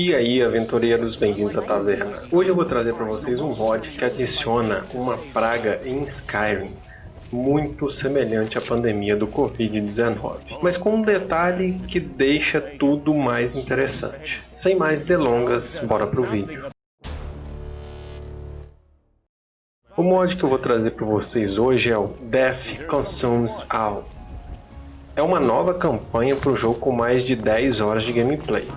E aí aventureiros, bem-vindos à taverna. Hoje eu vou trazer para vocês um mod que adiciona uma praga em Skyrim muito semelhante à pandemia do Covid-19, mas com um detalhe que deixa tudo mais interessante. Sem mais delongas, bora pro vídeo. O mod que eu vou trazer para vocês hoje é o Death Consumes All. É uma nova campanha para o jogo com mais de 10 horas de gameplay.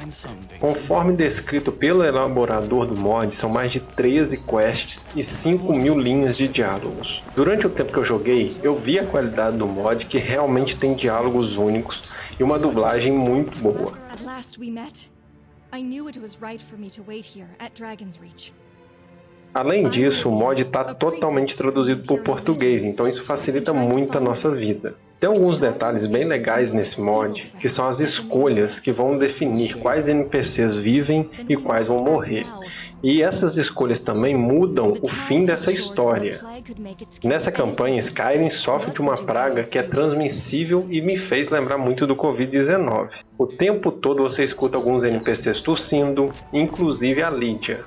Conforme descrito pelo elaborador do mod, são mais de 13 quests e 5 mil linhas de diálogos. Durante o tempo que eu joguei, eu vi a qualidade do mod que realmente tem diálogos únicos e uma dublagem muito boa. Além disso, o mod está totalmente traduzido para o português, então isso facilita muito a nossa vida. Tem alguns detalhes bem legais nesse mod, que são as escolhas que vão definir quais NPCs vivem e quais vão morrer. E essas escolhas também mudam o fim dessa história. Nessa campanha, Skyrim sofre de uma praga que é transmissível e me fez lembrar muito do Covid-19. O tempo todo você escuta alguns NPCs tossindo, inclusive a Lydia.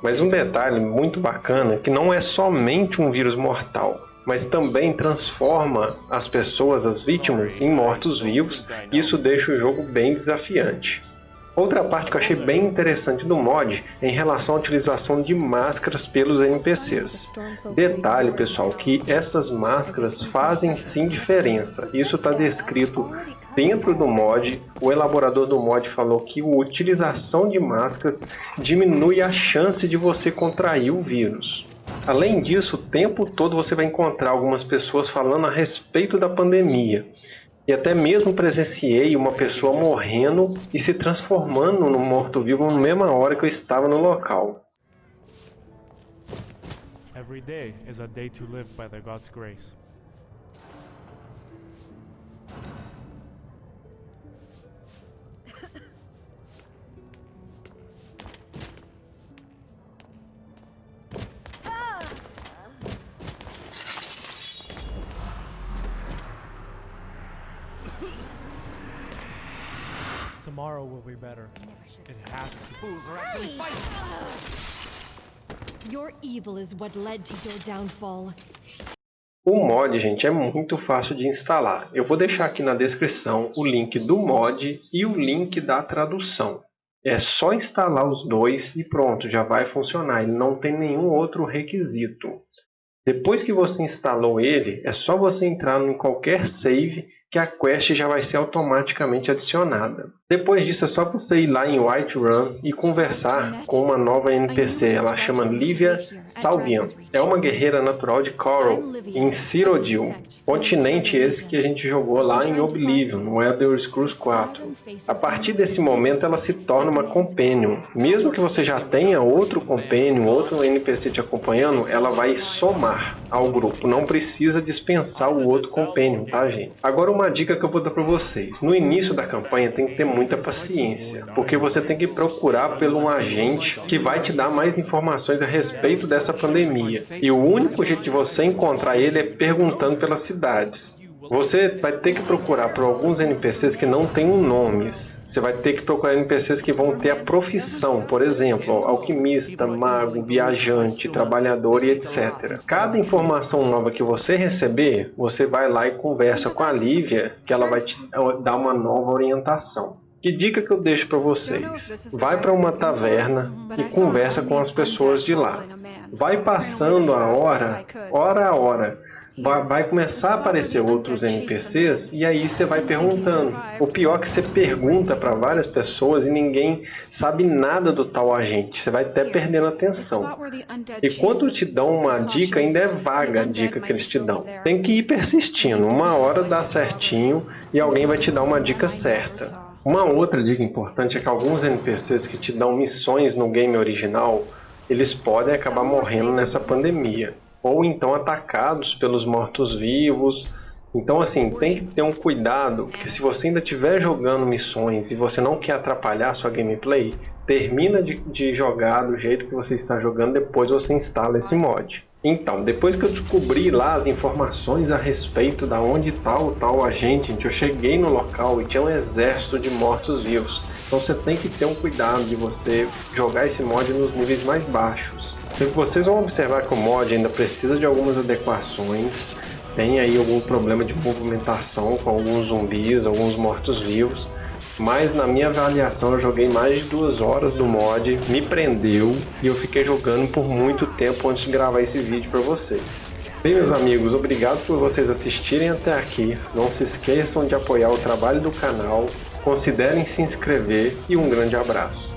Mas um detalhe muito bacana é que não é somente um vírus mortal, mas também transforma as pessoas, as vítimas, em mortos-vivos, isso deixa o jogo bem desafiante. Outra parte que eu achei bem interessante do mod é em relação à utilização de máscaras pelos NPCs. Detalhe pessoal, que essas máscaras fazem sim diferença, isso está descrito dentro do mod. O elaborador do mod falou que a utilização de máscaras diminui a chance de você contrair o vírus. Além disso, o tempo todo você vai encontrar algumas pessoas falando a respeito da pandemia. E até mesmo presenciei uma pessoa morrendo e se transformando no morto-vivo na mesma hora que eu estava no local. Every day is a day to live by the God's grace. Tomorrow will be better. It has to. Fools are actually fighting. Your evil is what led to your downfall. O mod, gente, é muito fácil de instalar. Eu vou deixar aqui na descrição o link do mod e o link da tradução. É só instalar os dois e pronto, já vai funcionar. Ele não tem nenhum outro requisito. Depois que você instalou ele, é só você entrar em qualquer save que a quest já vai ser automaticamente adicionada. Depois disso é só você ir lá em Whiterun e conversar com uma nova NPC, ela chama Livia Salvian. É uma guerreira natural de Coral, em Cyrodiil, continente esse que a gente jogou lá em Oblivion, no Elder Scrolls 4. A partir desse momento ela se torna uma Companion. Mesmo que você já tenha outro Companion, outro NPC te acompanhando, ela vai somar ao grupo, não precisa dispensar o outro Companion, tá gente? Agora uma dica que eu vou dar para vocês. No início da campanha tem que ter muita paciência, porque você tem que procurar por um agente que vai te dar mais informações a respeito dessa pandemia. E o único jeito de você encontrar ele é perguntando pelas cidades. Você vai ter que procurar por alguns NPCs que não têm nomes. Você vai ter que procurar NPCs que vão ter a profissão, por exemplo, alquimista, mago, viajante, trabalhador e etc. Cada informação nova que você receber, você vai lá e conversa com a Lívia, que ela vai te dar uma nova orientação. Que dica que eu deixo para vocês? Vai para uma taverna e conversa com as pessoas de lá. Vai passando a hora, hora a hora. Vai, vai começar a aparecer outros NPCs e aí você vai perguntando. O pior é que você pergunta para várias pessoas e ninguém sabe nada do tal agente. Você vai até perdendo atenção. E quando te dão uma dica, ainda é vaga a dica que eles te dão. Tem que ir persistindo. Uma hora dá certinho e alguém vai te dar uma dica certa. Uma outra dica importante é que alguns NPCs que te dão missões no game original, eles podem acabar morrendo nessa pandemia, ou então atacados pelos mortos-vivos. Então assim, tem que ter um cuidado, porque se você ainda estiver jogando missões e você não quer atrapalhar sua gameplay, termina de, de jogar do jeito que você está jogando, depois você instala esse mod. Então, depois que eu descobri lá as informações a respeito da onde está o tal agente, gente, eu cheguei no local e tinha um exército de mortos-vivos. Então você tem que ter um cuidado de você jogar esse mod nos níveis mais baixos. Vocês vão observar que o mod ainda precisa de algumas adequações, tem aí algum problema de movimentação com alguns zumbis, alguns mortos-vivos, mas na minha avaliação eu joguei mais de duas horas do mod, me prendeu e eu fiquei jogando por muito tempo antes de gravar esse vídeo para vocês. Bem meus amigos, obrigado por vocês assistirem até aqui, não se esqueçam de apoiar o trabalho do canal, considerem se inscrever e um grande abraço.